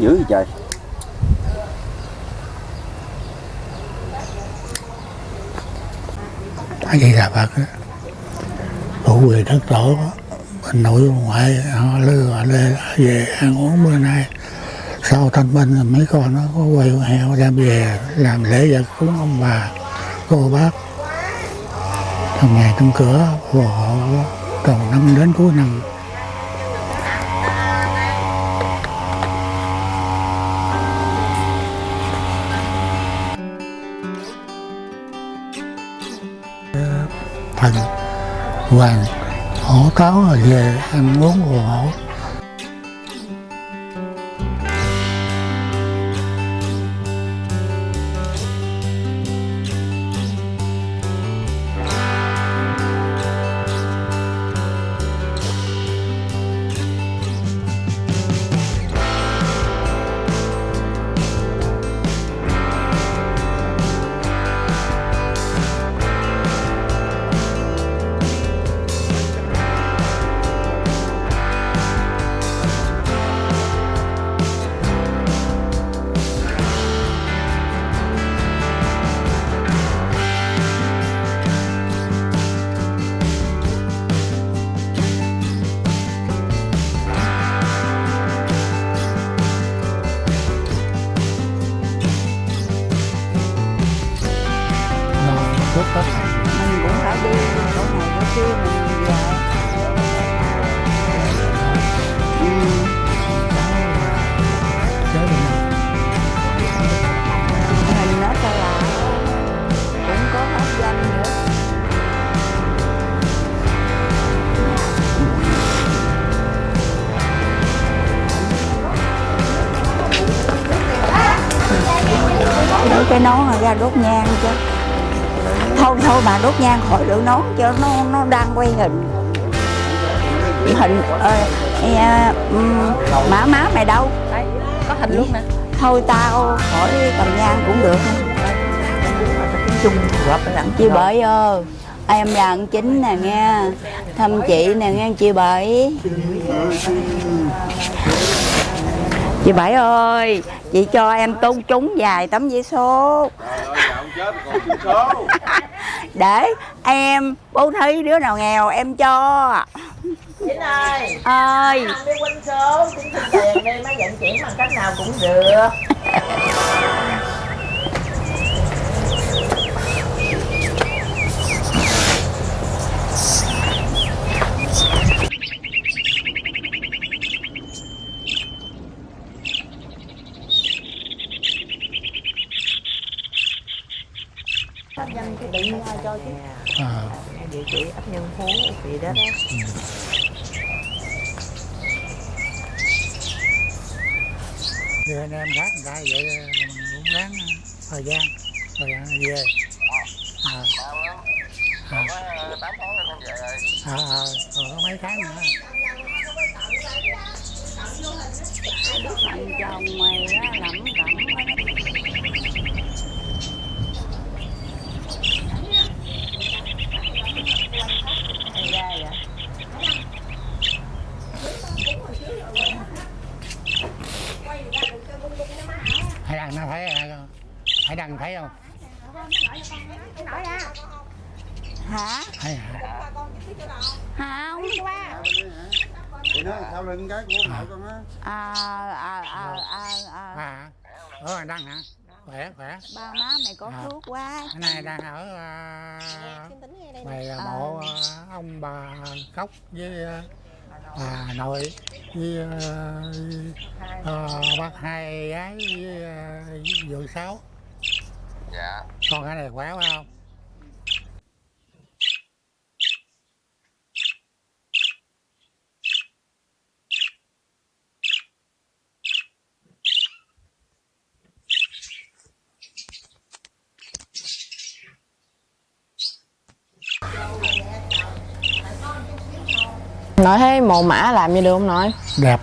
dữ vậy trời. Nói vậy là phật á. đủ về đất tổ bên nội bên ngoại, họ lừa, họ lê về, ăn uống bữa nay. Sau thanh minh mấy con nó có quay heo đem về, làm lễ vật cúng ông bà, cô bác. Trong ngày trong cửa phù họ từ năm đến cuối năm. Thành hoàng hổ táo rồi về ăn uống của hổ. Ra đốt nhang chứ thôi thôi bà đốt nhang khỏi đỡ nón cho nó nó đang quay hình. Hình ờ, ừm, má má mày đâu? Đây, có hình luôn nè. Thôi tao khỏi cầm nhang cũng được. Chung đặng chị Bảy ơi em là anh chính nè nghe thăm chị nè nghe chị Bảy chị Bảy ơi chị cho em tôn trúng vài tấm vé số. Để em bố thí đứa nào nghèo em cho. Chính ơi. ơi đi quên số Chính xin tiền đi Má vận chuyển bằng cách nào cũng được cái ai cho chứ. À, Địa chỉ ấp nhân phú gì đó đó. Thì anh em khác người ta vậy mình cũng ráng thời gian rồi về. À, à, à, à, có mấy tháng nữa. Thằng chồng mày á cẩm Hay ra vậy hải đăng nó thấy à, hải đăng thấy không hả hay không Thì nó sau lưng cái của nội con á à à à à à ở đăng hả? Khỏe khỏe. Ba má mày có À. phước quá. Cái này đang ở à, về À. mộ à, ông bà khóc với à, bà nội với à, bác hai gái với à, vợ sáu. Dạ. Con cái này khỏe phải không Nội thấy mồ mã làm như được không nội? đẹp.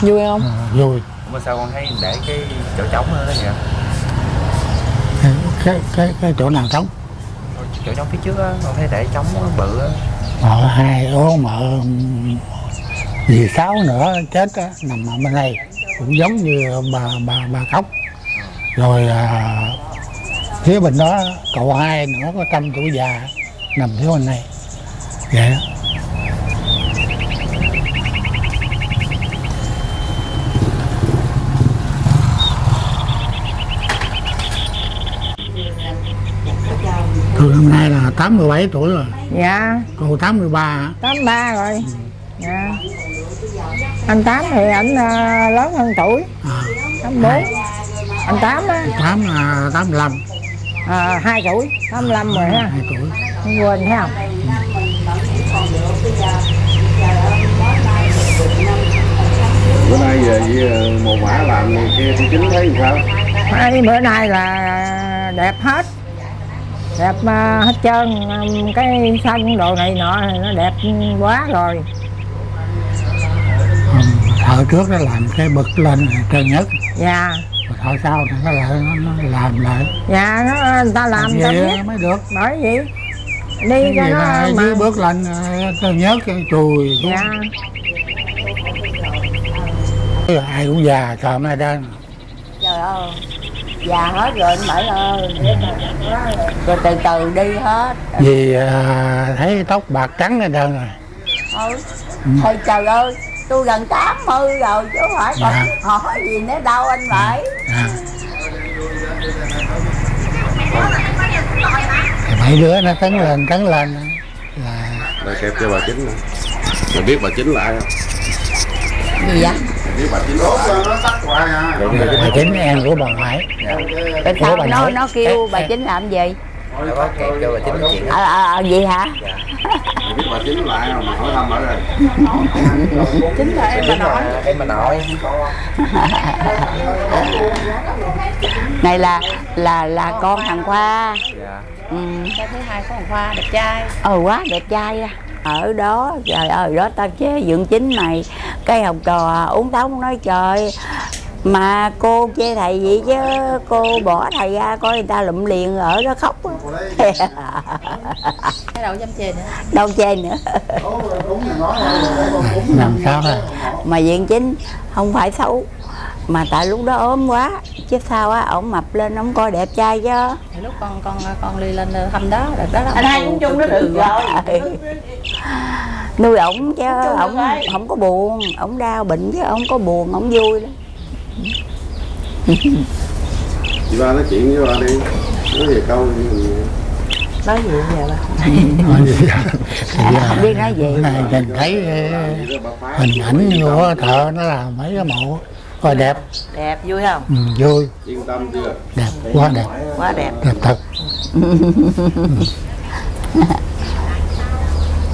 Vui không? à, vui. Mà sao con thấy để cái chỗ trống đó đó vậy? Cái cái cái chỗ nào trống? Chỗ trống phía trước á con thấy để trống bự á. Mợ hai ố mợ dì sáu nữa chết á nằm ở bên đây. Cũng giống như bà bà bà khóc rồi à, phía bên đó cậu hai nữa có trăm tuổi già nằm phía bên này vậy đó Tôi năm nay là 87 tuổi rồi, dạ. Cô 83 hả? tám ba rồi. Dạ. Anh tám thì ảnh à, lớn hơn tuổi. À, tám bốn. Anh tám á. 8 là 85, à, hai tuổi. Tám lăm rồi ha. 2 tuổi. không quên thấy không? Bữa nay về với mồ mã làm kia thì chính thấy sao? Hai bữa nay là đẹp hết đẹp à, hết trơn. Um, cái sân đồ này nọ nó đẹp quá rồi. Thợ trước nó làm cái bực lên trơn nhất. Dạ. Rồi thợ sau thì nó lại nó, nó làm lại. Dạ nó người ta làm vậy biết mới được. Bởi vậy đi cái cho gì nó mà dưới bước lên trơn nhất cái chùi dạ. Ai cũng già sợ mai đơn trời ơi. Già hết rồi anh bảy ơi. Rồi từ từ đi hết. Vì à, thấy tóc bạc trắng hết trơn rồi. Ừ. thì trời ơi tôi gần 80 rồi chứ không phải còn Dạ. hỏi gì nữa đâu anh bảy. À. thì mấy đứa nó tấn lên tấn lên. Là đây kẹp cho bà chính nè. Mày biết bà chính là ai không? Gì vậy bà chính à. Bà chính em của bà ngoại. Tại Ủa, sao bà nó nó kêu bà chính làm gì? Nó cho bà chính chuyện. ờ ờ ờ, gì hả? Biết bà chính là ai không mày hỏi thăm ở đây chính là em bà nội. em bà nội. Này là là là con thằng khoa. Dạ. Ừ. cái thứ hai có khoa đẹp trai. Ờ quá đẹp trai ở đó trời ơi đó ta chế dựng chính này cái học trò uống tóc nói trời. Mà cô chê thầy vậy chứ cô bỏ thầy ra coi người ta lụm liền ở đó khóc. Á. cái đầu dâm chê nữa? Đâu chê nữa. Làm sao ra mà diện chính không phải xấu mà tại lúc đó ốm quá chứ sao á ổng mập lên ổng coi đẹp trai chứ. Thì lúc con con con đi lên thăm đó đợt đó anh hai cũng chung nó được rồi. nuôi ổng chứ ổng không có buồn ổng đau bệnh chứ ổng có buồn ổng vui lắm. Chị ba nói chuyện với ba đi nói về câu gì? Nói gì giờ bà? Nói gì vậy? À, không biết nói gì? Nhìn thấy ờ, hình ảnh của thợ nó làm mấy cái mộ coi đẹp. Đẹp vui không? Ừ, vui. Yên tâm chưa? Đẹp quá đẹp. Quá đẹp. Đẹp thật.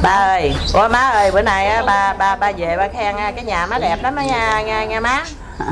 Ba ơi. Ủa má ơi bữa nay á, ba ba ba về ba khen à, cái nhà má đẹp lắm á nha nha nha má.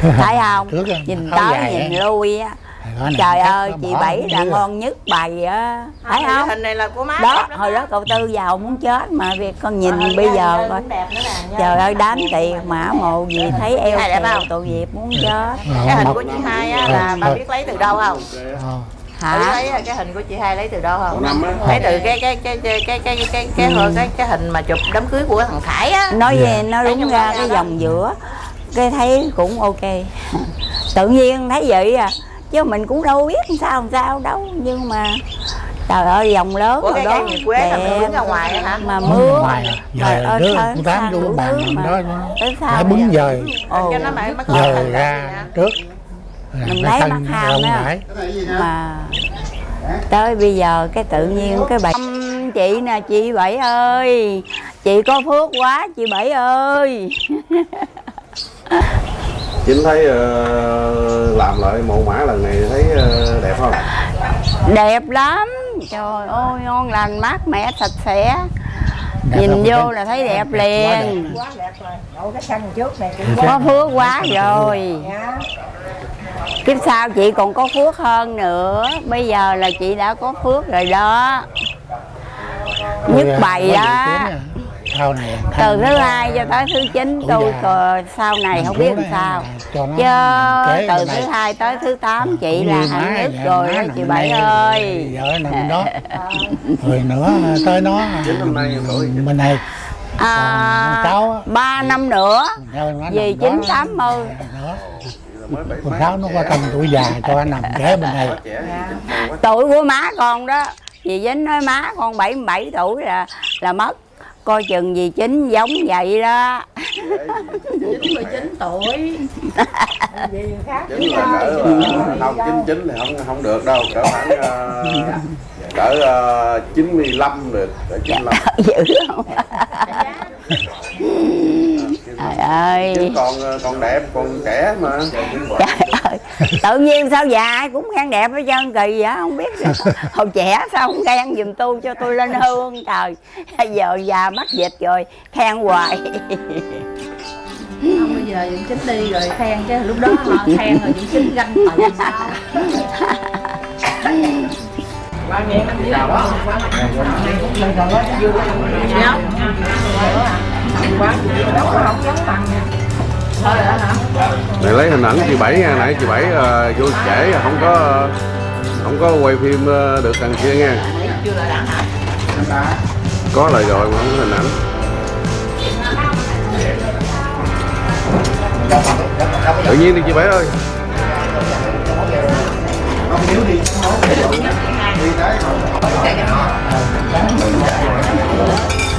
Thấy không? Nhìn tới nhìn lui á Này, trời ơi nó chị bảy là dưới. ngon nhất bày á. Thấy không? hình này là của má đó hồi đó cậu tư giàu muốn chết mà việc con nhìn Ờ, bây giờ hình coi. cũng đẹp nữa nè, nha. trời ơi đám tiền mà mồ gì thấy eo không? tội nghiệp muốn chết. Cái hình Ờ, của chị hai á là ba biết lấy từ đâu không? Ờ, hả? Lấy cái hình của chị hai lấy từ đâu không? Năm á. Lấy từ cái cái cái cái cái cái cái cái cái, cái, cái hình mà chụp đám cưới của thằng Khải á. Nói Dạ. về nó Thấy đúng ra đó cái đó. dòng giữa cái thấy cũng ok. Tự nhiên thấy vậy à chứ mình cũng đâu biết làm sao làm sao đâu. Nhưng mà trời ơi dòng lớn Ủa, cái đó. quế là đứng ra ngoài hả? mà mưa ngoài trời ơi sáng sáng đủ bàn đó. nó bún dời dời ra trước. Mình lấy mặt hào nữa mà tới bây giờ cái tự nhiên cái bài chị nè chị bảy ơi. Chị có phước quá chị bảy ơi. chính thấy ờ, làm lại mộ mã lần này thấy ờ, đẹp không? Đẹp lắm. Trời ơi ngon lành mát mẻ sạch sẽ. Đẹp nhìn vô Vinh. là thấy đẹp Đẹp, đẹp. liền. quá đẹp. Rồi đậu cái sân trước này cũng có phước quá rồi. Kiếp sau chị còn có phước hơn nữa. Bây giờ là chị đã có phước rồi đó. Nhất à, bày đó sau này từ thứ hai cho tới thứ chín tôi già. còn sau này không biết làm sao. cho nó chứ từ thứ hai tới thứ tám chị Cũng là nhất nhà rồi chị bảy ơi. vợ nằm đó. Rồi nữa tới nó. Bên này. À, cháu ba năm nữa. Vì chín tám mươi. con sáu nó có tầm tuổi già cho anh nằm kế bên này. Tuổi của má con đó. Dì dính nói má con 77 tuổi là là mất coi chừng dì chính giống vậy đó. chín mười chín tuổi. Chín là cỡ ờ, không chín chín thì không không được đâu cỡ khoảng ờ, cỡ ờ, chín mươi lăm được cỡ chín mươi lăm. Dữ không? Trời ơi. Chứ con ờ, con đẹp con trẻ mà. Trời tự nhiên sao già ai cũng khen đẹp hết trơn kỳ vậy không biết hồi trẻ sao không khen giùm tôi cho tôi lên hương trời. Giờ già mắc dịch rồi khen hoài. Không bây giờ Dũng Chính đi rồi khen chứ lúc đó họ khen rồi Dũng Chính ganh tị sao này lấy hình ảnh chị bảy nha nãy chị bảy uh, vô trễ không có không có quay phim uh, được thằng kia nha. Có lời rồi mà không có hình ảnh. Tự nhiên đi chị bảy ơi.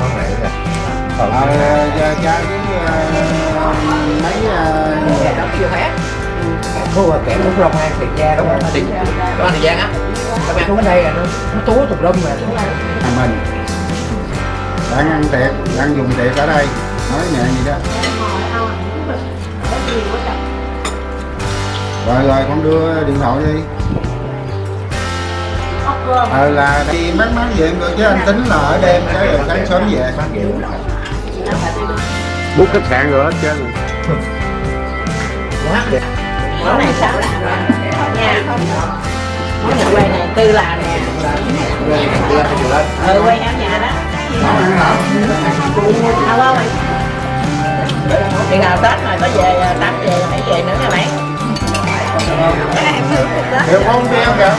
con này kìa ờ cha cha với ờ, mấy ờ, đóng chưa hết Thu là kẻ cũng rong hai tiền gia đúng không? Tiền, có thời gian á. Các bạn xuống ở đây là nó, nó túa tùm lum mà nhà mình đang ăn tiệc đang dùng tiệc ở đây. Nói nhẹ gì đó. Rồi rồi con đưa điện thoại đi ờ là đi mát mát về em rồi chứ anh tính là ở đêm chứ rồi sáng sớm về. Bút khách sạn rồi hết trơn. Quá đẹp. Món này sao làm nha món nhà quay này tư làm nè. Ừ quay hẻo nhà đó. Không không chừng nào tết rồi có về à, tắm về hãy về nữa nha bạn. Hiểu không đi không kìa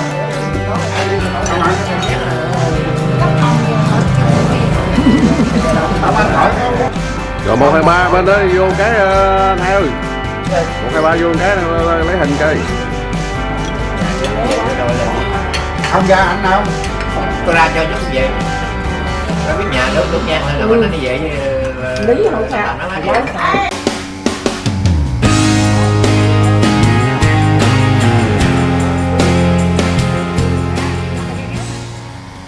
rồi một hai ba bên đó vô cái ờ, anh hai ơi một hai ba vô cái ờ, lấy hình coi. Ông ra anh đâu. Tôi ra cho chút về Tôi biết nhà nước đúng nha, là bữa nay đi về với lý không sao làm nó